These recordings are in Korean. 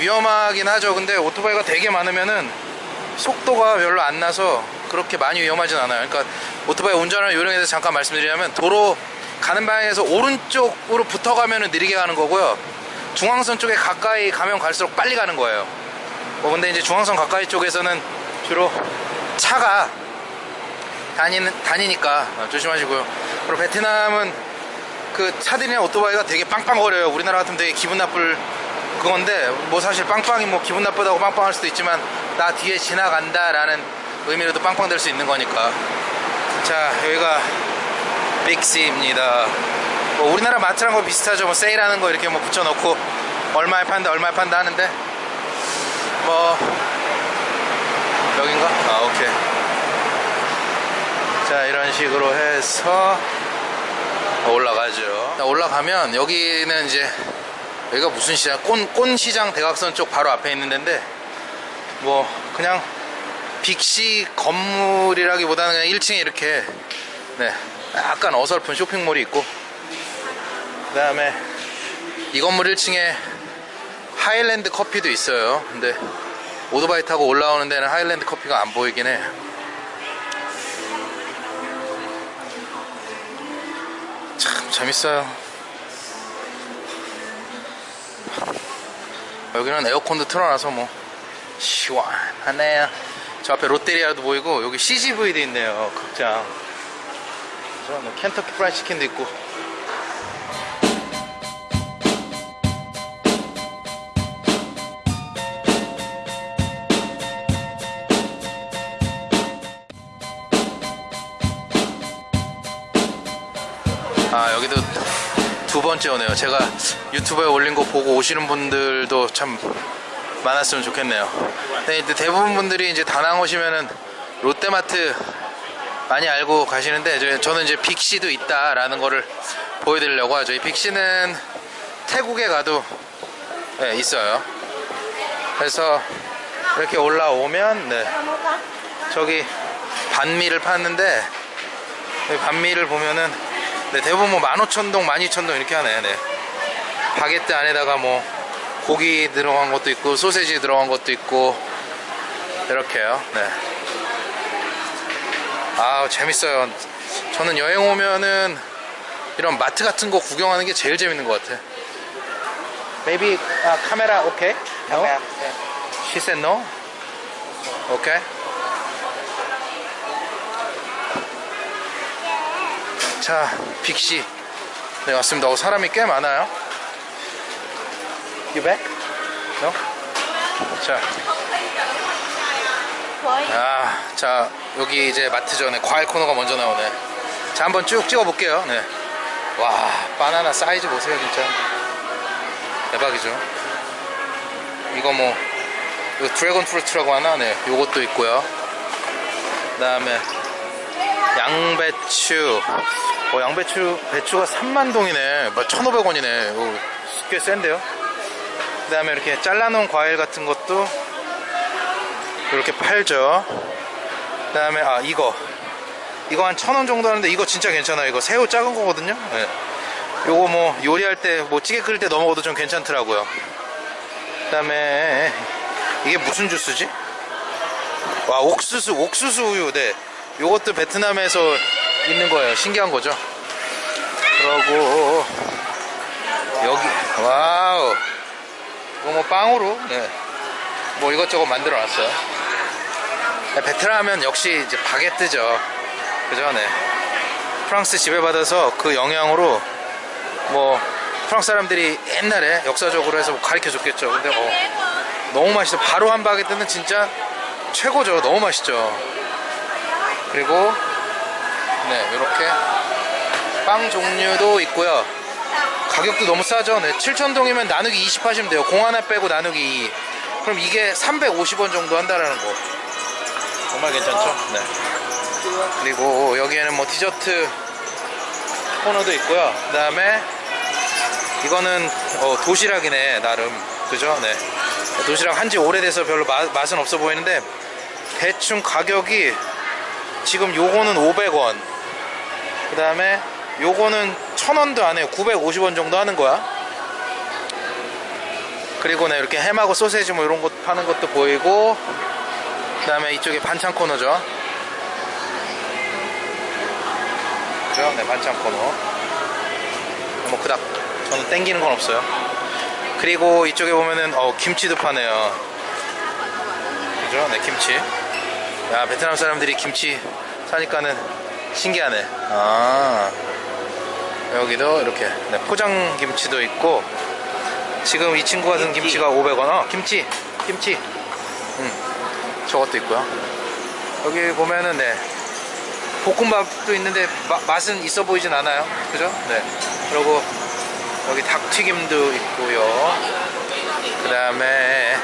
위험하긴 하죠. 근데 오토바이가 되게 많으면은 속도가 별로 안 나서 그렇게 많이 위험하진 않아요. 그러니까 오토바이 운전하는 요령에 대해서 잠깐 말씀드리자면 도로 가는 방향에서 오른쪽으로 붙어가면 느리게 가는 거고요. 중앙선 쪽에 가까이 가면 갈수록 빨리 가는 거예요. 뭐 근데 이제 중앙선 가까이 쪽에서는 주로 차가 다니는, 다니니까. 조심하시고요. 그리고 베트남은 그 차들이나 오토바이가 되게 빵빵거려요. 우리나라 같으면 되게 기분 나쁠 그건데 뭐 사실 빵빵이 뭐 기분 나쁘다고 빵빵할 수도 있지만 나 뒤에 지나간다 라는 의미로도 빵빵 될 수 있는 거니까. 자 여기가 빅시입니다. 뭐 우리나라 마트랑 거 비슷하죠. 뭐 세일하는 거 이렇게 뭐 붙여놓고 얼마에 판다 얼마에 판다 하는데. 뭐 여긴가? 아 오케이. 자 이런 식으로 해서 올라가죠. 올라가면 여기는 이제 여기가 무슨 시장? 꼰, 꼰 시장 대각선 쪽 바로 앞에 있는 데인데 뭐 그냥 빅시 건물이라기보다는 그냥 1층에 이렇게 네 약간 어설픈 쇼핑몰이 있고 그 다음에 이 건물 1층에 하일랜드 커피도 있어요. 근데 오토바이 타고 올라오는 데는 하일랜드 커피가 안 보이긴 해. 참 재밌어요 여기는 에어컨도 틀어놔서 뭐 시원하네요 저 앞에 롯데리아도 보이고 여기 CGV도 있네요 극장. 뭐 켄터키 프라이 치킨도 있고 번째 오네요. 제가 유튜브에 올린 거 보고 오시는 분들도 참 많았으면 좋겠네요. 근데 대부분 분들이 이제 다낭 오시면은 롯데마트 많이 알고 가시는데 저- 저는 이제 빅시도 있다라는 거를 보여드리려고 하죠. 이 빅시는 태국에 가도 네, 있어요. 그래서 이렇게 올라오면 네, 저기 반미를 파는데 반미를 보면은 네, 대부분 뭐 15,000동, 12,000동 이렇게 하네. 네. 바게트 안에다가 뭐 고기 들어간 것도 있고 소세지 들어간 것도 있고 이렇게요. 네. 아, 재밌어요. 저는 여행 오면은 이런 마트 같은 거 구경하는 게 제일 재밌는 것 같아. Maybe uh, camera okay? No? She said no. Okay. 자, 빅시. 네, 왔습니다. 어, 사람이 꽤 많아요. You back? No? 자, 아, 자, 여기 이제 마트 전에 과일 코너가 먼저 나오네. 자, 한번 쭉 찍어 볼게요. 네. 와, 바나나 사이즈 보세요, 진짜. 대박이죠. 이거 뭐, 이거 드래곤 프루트라고 하나? 네, 요것도 있고요. 그 다음에 양배추. 어, 양배추, 배추가 3만 동이네. 뭐 1,500원이네. 오, 꽤 센데요? 그 다음에 이렇게 잘라놓은 과일 같은 것도 이렇게 팔죠. 그 다음에, 아, 이거. 이거 한 1,000원 정도 하는데 이거 진짜 괜찮아요. 이거 새우 작은 거거든요. 네. 요거 뭐 요리할 때, 뭐 찌개 끓일 때 먹어도 좀 괜찮더라고요. 그 다음에 이게 무슨 주스지? 와, 옥수수, 옥수수 우유. 네. 요것도 베트남에서 있는 거예요. 신기한 거죠. 그러고 여기 와우 이거 뭐 빵으로 네. 뭐 이것저것 만들어 놨어요. 네, 베트남 하면 역시 이제 바게트죠. 그죠? 네. 프랑스 지배받아서 그 영향으로 뭐 프랑스 사람들이 옛날에 역사적으로 해서 뭐 가르쳐 줬겠죠. 근데 어, 너무 맛있어. 바로 한 바게트는 진짜 최고죠. 너무 맛있죠. 그리고 네 이렇게 빵 종류도 있고요. 가격도 너무 싸죠? 네 7천동이면 나누기 20 하시면 돼요. 공 하나 빼고 나누기 2 그럼 이게 350원 정도 한다라는 거. 정말 괜찮죠? 네. 그리고 여기에는 뭐 디저트 코너도 있고요. 그 다음에 이거는 어, 도시락이네 나름. 그죠? 네. 도시락 한지 오래돼서 별로 맛, 맛은 없어 보이는데 대충 가격이 지금 요거는 500원 그 다음에 요거는 1000원도 안 해요. 950원 정도 하는 거야. 그리고 네, 이렇게 햄하고 소세지 뭐 이런 것 파는 것도 보이고 그 다음에 이쪽에 반찬 코너죠. 그죠? 네 반찬 코너. 뭐 그닥 저는 땡기는 건 없어요. 그리고 이쪽에 보면은 어 김치도 파네요. 그죠? 네 김치. 야 베트남 사람들이 김치 사니까는 신기하네. 아. 여기도 이렇게. 네, 포장 김치도 있고. 지금 이 친구가 든 김치 가 500원 어? 김치. 김치. 음. 저것도 있고요. 여기 보면은 네. 볶음밥도 있는데 마- 맛은 있어 보이진 않아요. 그죠? 네. 그리고 여기 닭튀김도 있고요. 그 다음에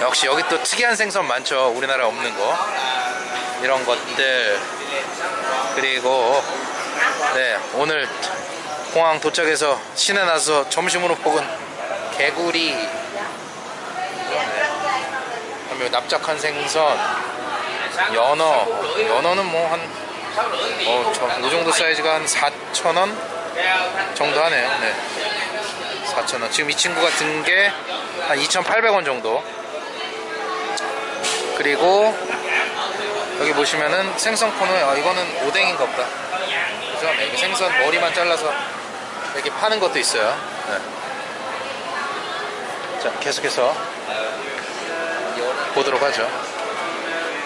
역시 여기 또 특이한 생선 많죠. 우리나라 없는 거. 이런 것들 그리고 네 오늘 공항 도착해서 시내 나서 점심으로 먹은 개구리. 그다음에 납작한 생선 연어. 연어는 뭐 한 어, 저, 이 정도 사이즈가 한 4,000원 정도 하네요. 네. 4,000원. 지금 이 친구가 든 게 한 2,800원 정도. 그리고 여기 보시면은 생선 코너에 아, 이거는 오뎅인가 보다. 그죠? 네, 여기 생선 머리만 잘라서 이렇게 파는 것도 있어요. 네. 자 계속해서 보도록 하죠.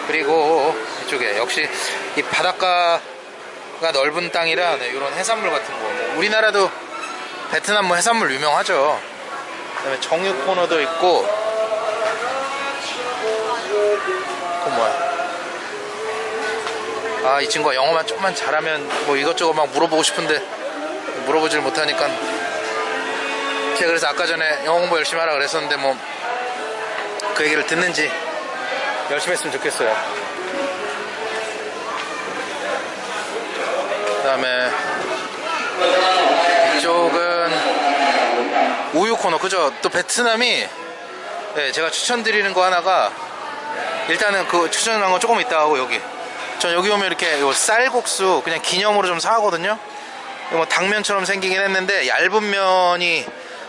그리고 이쪽에 역시 이 바닷가가 넓은 땅이라 네, 이런 해산물 같은 거. 뭐 우리나라도 베트남 뭐 해산물 유명하죠. 그다음에 정육 코너도 있고 아 이 친구가 영어만 조금만 잘하면 뭐 이것저것 막 물어보고 싶은데 물어보질 못하니까. 제가 그래서 아까 전에 영어 공부 열심히 하라 그랬었는데 뭐 그 얘기를 듣는지 열심히 했으면 좋겠어요. 그 다음에 이쪽은 우유 코너. 그죠? 또 베트남이 네, 제가 추천드리는 거 하나가 일단은 그 추천한 건 조금 이따 하고 여기 전 여기 오면 이렇게 요 쌀국수 그냥 기념으로 좀 사가거든요. 이거 뭐 당면처럼 생기긴 했는데 얇은 면이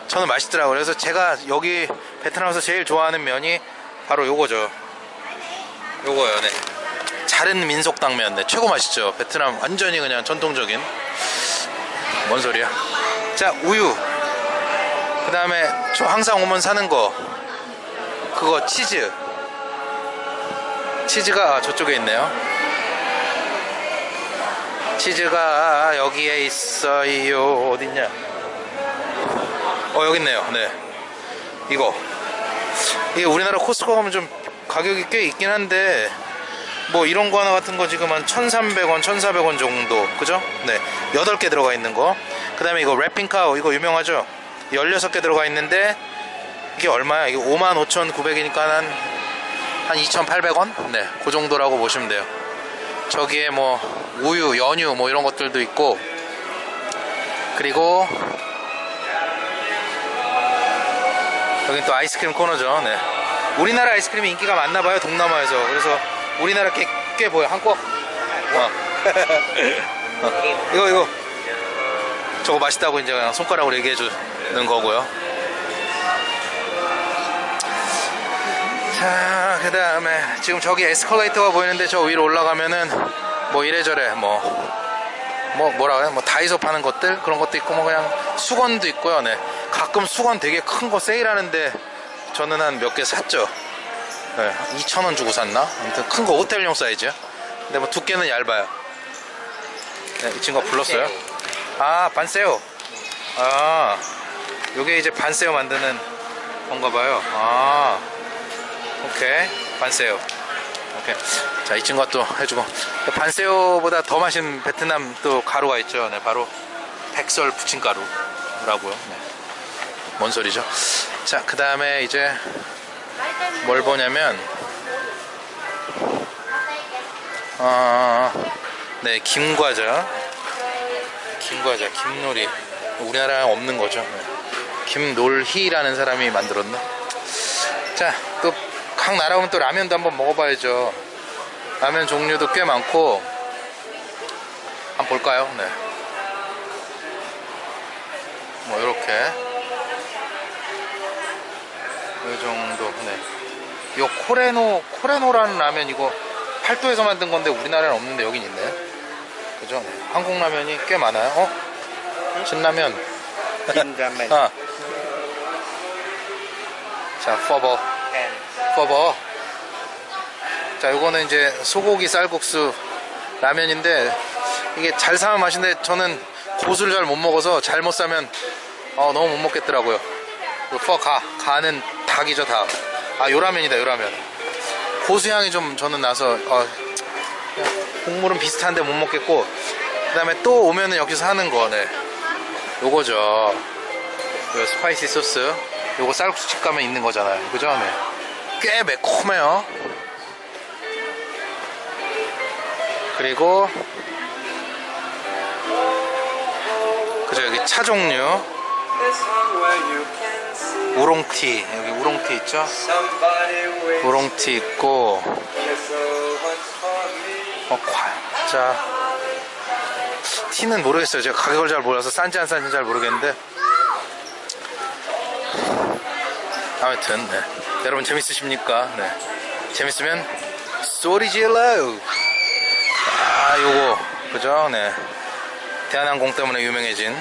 저는 맛있더라고요. 그래서 제가 여기 베트남에서 제일 좋아하는 면이 바로 요거죠. 요거요 네. 자른 민속 당면. 네 최고 맛있죠. 베트남 완전히 그냥 전통적인. 뭔 소리야? 자 우유. 그 다음에 저 항상 오면 사는 거. 그거 치즈. 치즈가 저쪽에 있네요 치즈가 여기에 있어요. 어딨냐? 어 여기 있네요. 네. 이거. 이게 우리나라 코스코 가면 좀 가격이 꽤 있긴 한데 뭐 이런 거 하나 같은 거 지금 한 1300원 1400원 정도. 그죠? 네. 8개 들어가 있는 거 그 다음에 이거 랩핑카우. 이거 유명하죠? 16개 들어가 있는데 이게 얼마야? 이게 55,900이니까 한, 한 2,800원? 네. 그 정도라고 보시면 돼요 저기에 뭐 우유 연유 뭐 이런 것들도 있고 그리고 여긴 또 아이스크림 코너죠. 네. 우리나라 아이스크림이 인기가 많나 봐요 동남아에서. 그래서 우리나라 꽤, 꽤 보여. 한국? 어. 어. 이거 이거. 저거 맛있다고 이제 그냥 손가락으로 얘기해 주는 거고요. 자, 그 다음에 지금 저기 에스컬레이터가 보이는데 저 위로 올라가면은 뭐 이래저래 뭐, 뭐 뭐라 그래? 뭐 다이소 파는 것들 그런 것도 있고 뭐 그냥 수건도 있고요. 네. 가끔 수건 되게 큰 거 세일하는데 저는 한 몇 개 샀죠. 네, 2,000원 주고 샀나? 아무튼 큰 거 호텔용 사이즈. 근데 뭐 두께는 얇아요. 네, 이 친구가 불렀어요. 아, 반세요. 아, 요게 이제 반세요 만드는 건가 봐요. 아. 오케이. 반세요. 오케이. 자 이 친구가 또 해주고. 반세요보다 더 맛있는 베트남 또 가루가 있죠. 네 바로 백설 부침가루라고요. 네. 뭔 소리죠? 자그 다음에 이제 뭘 보냐면 어, 네 김과자. 김과자 김놀이. 우리나라에 없는 거죠. 네. 김놀희라는 사람이 만들었나? 자 또 각 나라 오면 또 라면도 한번 먹어봐야죠 라면 종류도 꽤 많고 한번 볼까요 네. 뭐 이렇게 이 정도 네. 요 코레노 코레노라는 라면 이거 팔도에서 만든 건데 우리나라에는 없는데 여긴 있네 그죠? 네. 한국 라면이 꽤 많아요 어? 진라면 진라면 아. 자 퍼버 퍼버 자 요거는 이제 소고기 쌀국수 라면인데 이게 잘 사면 맛인데 저는 고수를 잘 못 먹어서 잘못 사면 어, 너무 못 먹겠더라고요. 그 phở gà gà는 닭이죠 닭아 요 라면이다 요 라면. 고수향이 좀 저는 나서 어, 국물은 비슷한데 못 먹겠고 그 다음에 또 오면은 여기서 하는 거네. 요거죠. 요 spicy 소스. 요거 쌀국수집 가면 있는 거잖아요. 그죠? 네. 꽤 매콤해요. 그리고 그죠 여기 차 종류. 우롱티. 여기 우롱티 있죠? 우롱티 있고 어 과자. 티는 모르겠어요. 제가 가격을 잘 몰라서 싼지 안 싼지 잘 모르겠는데. 아무튼 네. 여러분 재밌으십니까? 네. 재밌으면 소리 질러 아 요거 그죠? 네. 대한항공 때문에 유명해진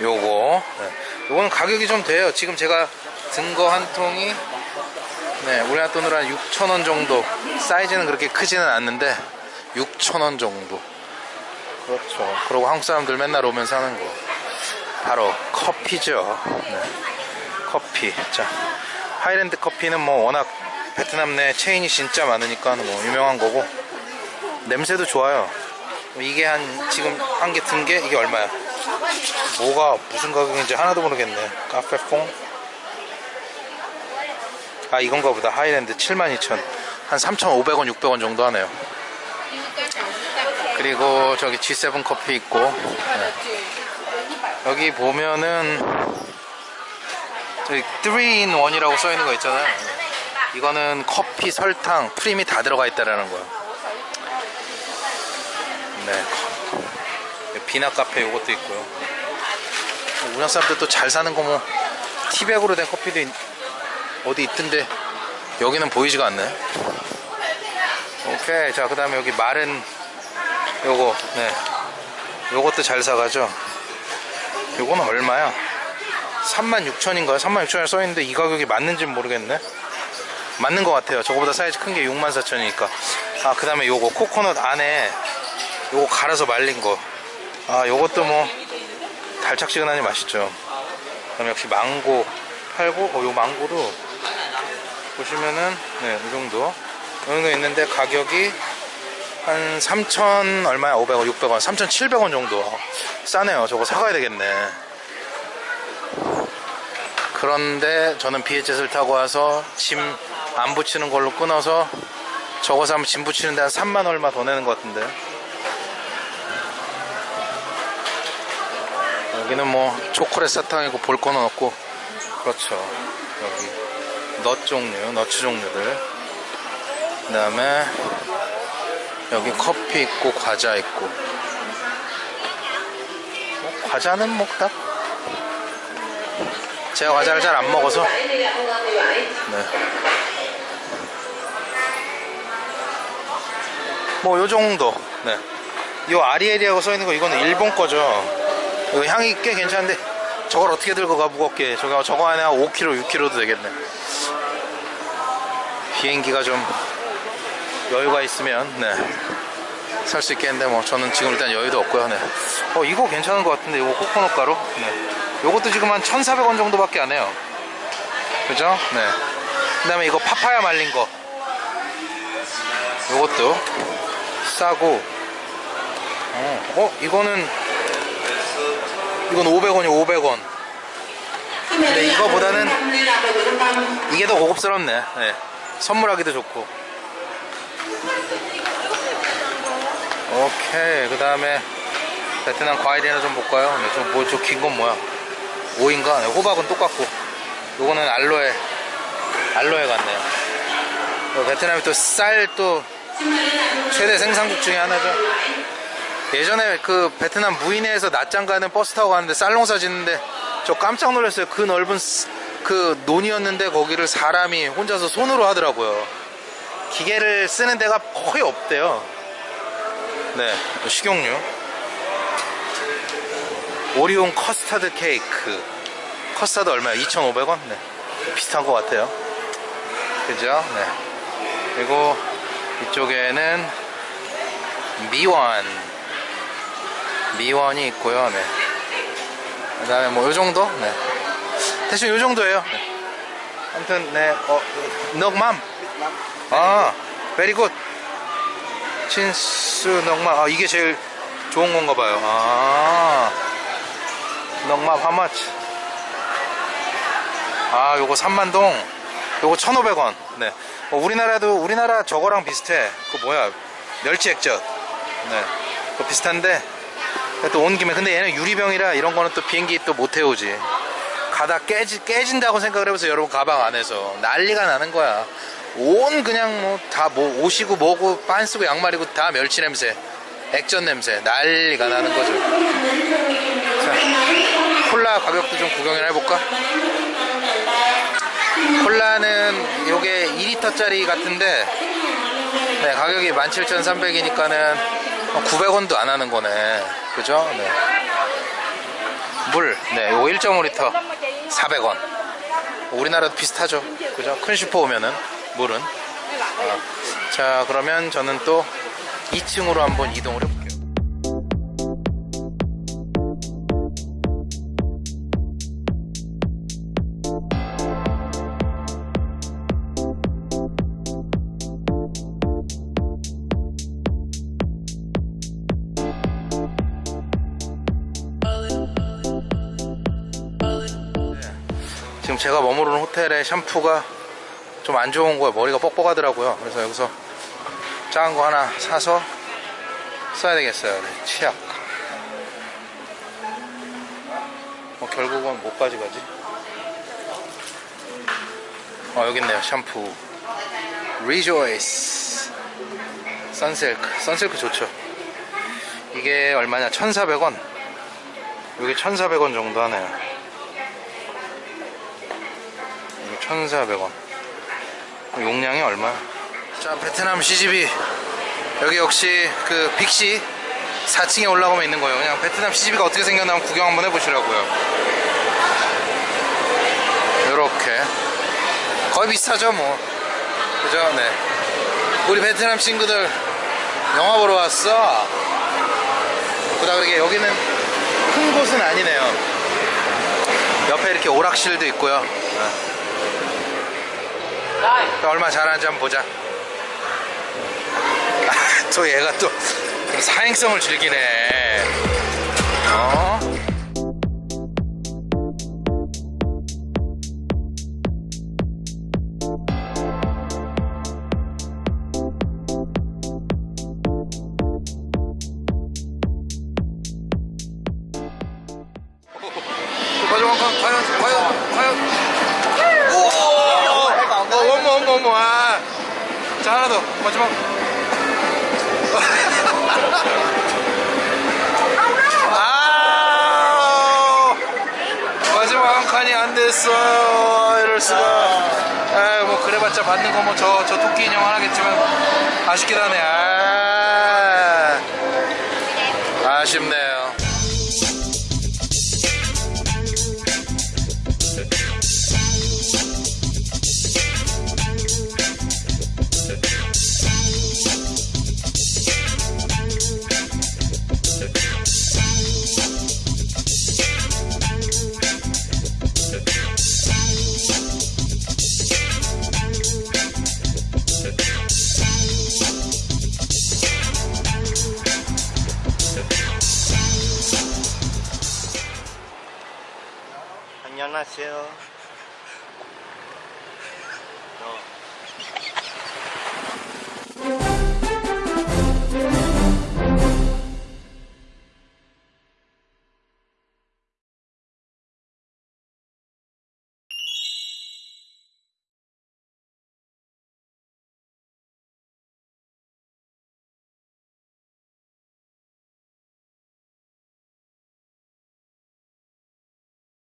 요거 네. 요거는 가격이 좀 돼요 지금 제가 든 거 한 통이 네 우리나라 돈으로 한 6천원 정도 사이즈는 그렇게 크지는 않는데 6천원 정도 그렇죠 그리고 한국 사람들 맨날 오면 사는 거 바로 커피죠 네. 커피 자 하이랜드 커피는 뭐 워낙 베트남 내 체인이 진짜 많으니까 뭐 유명한 거고 냄새도 좋아요. 이게 한 지금 한 개 든 게 이게 얼마야? 뭐가 무슨 가격인지 하나도 모르겠네. 카페퐁? 아 이건가 보다. 하이랜드 72,000 한 3,500원 600원 정도 하네요. 그리고 저기 G7 커피 있고. 네. 여기 보면은 저기 3in 1이라고 써 있는 거 있잖아요. 이거는 커피, 설탕, 프림이 다 들어가 있다라는 거야 네 비나 카페 요것도 있고요. 우리나라 사람들 또 잘 사는 거 뭐 티백으로 된 커피도 있- 어디 있던데 여기는 보이지가 않네. 오케이 자 그 다음에 여기 마른 요거. 네. 요것도 잘 사가죠. 요거는 얼마야 36,000인가요? 36,000원 써있는데 이 가격이 맞는지 모르겠네 맞는 것 같아요 저거보다 사이즈 큰 게 64,000이니까 아 그 다음에 요거 코코넛 안에 요거 갈아서 말린 거아 요것도 뭐 달짝지근하니 맛있죠 그 다음에 역시 망고 팔고 어, 요 망고도 보시면은 네, 이 정도 이 정도 있는데 가격이 한 3,000 얼마야? 500원, 600원, 3,700원 정도 어, 싸네요. 저거 사가야 되겠네. 그런데 저는 비에젯을 타고 와서 짐 안 붙이는 걸로 끊어서 저거 사면 짐 붙이는데 한 3만 얼마 더 내는 것 같은데. 여기는 뭐 초콜릿 사탕이고 볼 거는 없고 그렇죠. 여기 넛 종류, 너츠 종류들. 그 다음에 여기 커피 있고 과자 있고 뭐 과자는 뭐딱 제가 과자를 잘 안 먹어서 네. 뭐 요 정도 네. 요 아리에리하고 써 있는 거 이거는 일본 거죠 이거 향이 꽤 괜찮은데 저걸 어떻게 들고 가 무겁게 저거 저거 안에 한 5kg 6kg도 되겠네 비행기가 좀 여유가 있으면 네. 살 수 있겠는데 뭐 저는 지금 일단 여유도 없고요 네. 어 이거 괜찮은 것 같은데 이거 코코넛 가루 네. 요것도 지금 한 1,400원 정도밖에 안 해요 그죠? 네. 그 다음에 이거 파파야 말린 거 요것도 싸고 어, 어 이거는 이건 500원이요 500원 근데 이거보다는 이게 더 고급스럽네 네. 선물하기도 좋고 오케이 그 다음에 베트남 과일이나 좀 볼까요? 네, 저뭐저 긴 건 뭐야? 오인가? 네, 호박은 똑같고 요거는 알로에 알로에 같네요 어, 베트남이 또 쌀 또 최대 생산국 중에 하나죠 예전에 그 베트남 무이네에서 냐짱 가는 버스 타고 가는데 쌀 농사 짓는데 저 깜짝 놀랐어요 그 넓은 스- 그 논이었는데 거기를 사람이 혼자서 손으로 하더라고요. 기계를 쓰는 데가 거의 없대요. 네, 식용유. 오리온 커스터드 케이크. 커스터드 얼마야? 2,500원? 네. 비슷한 것 같아요. 그죠? 네. 그리고 이쪽에는 미원. 미원이 있고요. 네. 그 다음에 뭐 요 정도? 네. 대충 요 정도예요. 네. 아무튼, 네. 어, nước mắm. 아, very good. Chin-su nước mắm. 아, 이게 제일 좋은 건가 봐요. 아. 넉맘 하마치. 아, 요거 3만동. 요거 1,500원. 네. 어, 우리나라도, 우리나라 저거랑 비슷해. 그 뭐야. 멸치 액젓. 네. 그거 비슷한데. 또 온 김에. 근데 얘는 유리병이라 이런 거는 또 비행기 또 못 태우지. 가다 깨지, 깨진다고 생각을 해보세요. 여러분 가방 안에서. 난리가 나는 거야. 온 그냥 뭐 다 뭐 옷이고 뭐고 빤 쓰고 양말이고 다 멸치 냄새. 액젓 냄새. 난리가 나는 거죠. 자, 콜라 가격도 좀 구경을 해볼까? 콜라는 요게 2리터짜리 같은데 네, 가격이 17,300이니까는 900원도 안 하는 거네. 그죠? 네. 물, 네, 요거 1.5리터 400원. 우리나라도 비슷하죠. 그죠? 큰 슈퍼 오면은 물은. 어, 자, 그러면 저는 또 2층으로 한번 이동을 해볼게요. 지금 제가 머무르는 호텔의 샴푸가 좀 안 좋은 거예요. 머리가 뻑뻑하더라고요. 그래서 여기서 작은 거 하나 사서 써야 되겠어요. 네, 치약. 뭐 결국은 뭐까지 가지? 어 여기 있네요. 샴푸. Rejoice. Sunsilk. Sunsilk 좋죠. 이게 얼마냐? 1,400원. 여기 1,400원 정도 하네요. 1,400원. 용량이 얼마야? 자, 베트남 CGV. 여기 역시 그 빅시 4층에 올라가면 있는 거예요. 그냥 베트남 CGV가 어떻게 생겼나 구경 한번 해보시라고요. 요렇게. 거의 비슷하죠, 뭐. 그죠? 네. 우리 베트남 친구들 영화 보러 왔어. 그다 그러게 여기는 큰 곳은 아니네요. 옆에 이렇게 오락실도 있고요. 얼마 잘하는지 한번 보자. 아, 또 얘가 또 사행성을 즐기네. 어? 칸이 안 됐어 이럴 수가. 아뭐 그래봤자 받는 거 뭐 저 저 토끼 인형 하나겠지만 아쉽긴 하네. 아. 아쉽네요 안녕하세요.